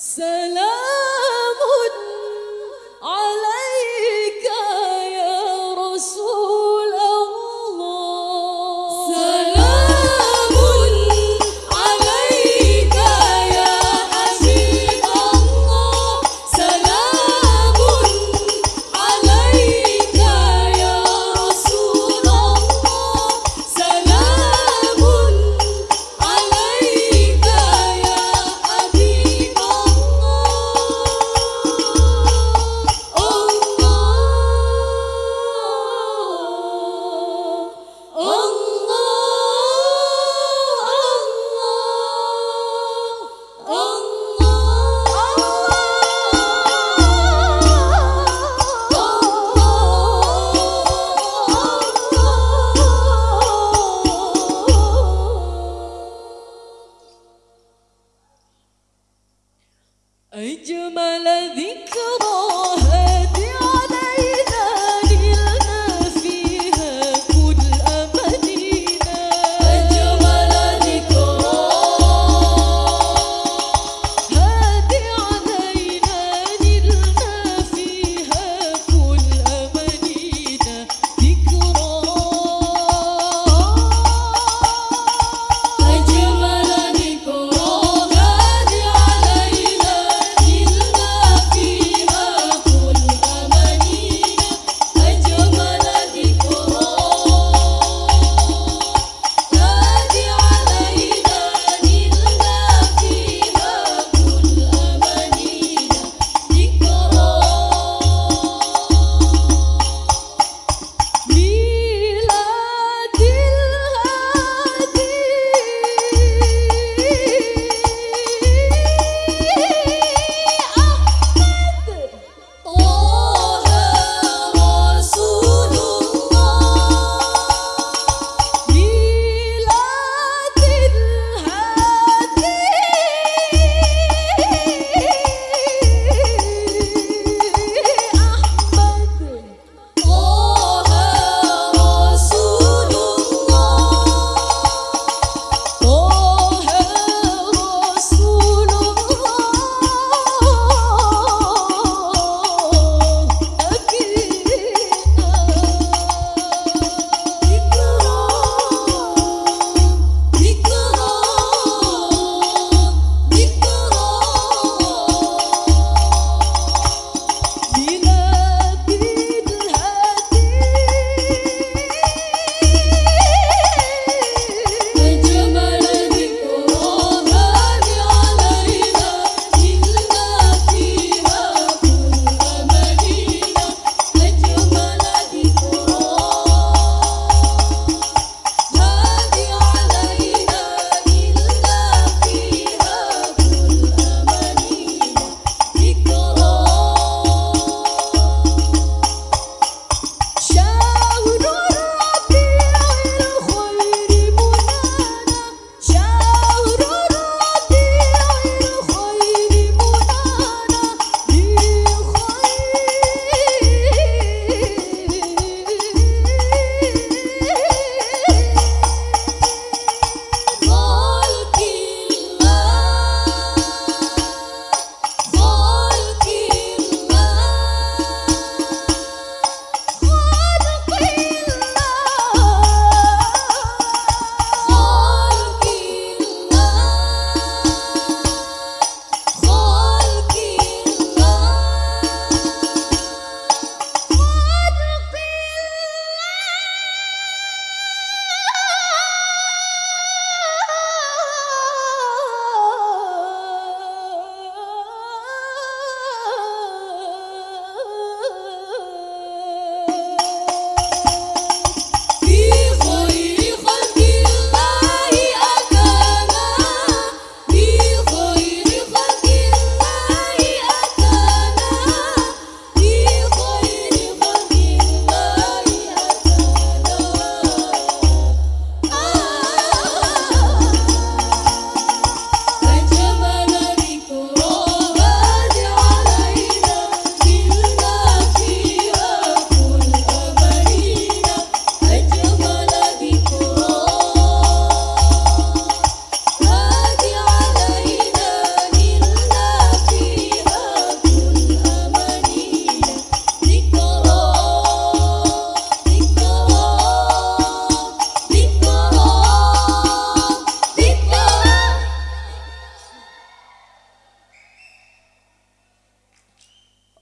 Selamun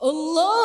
Allah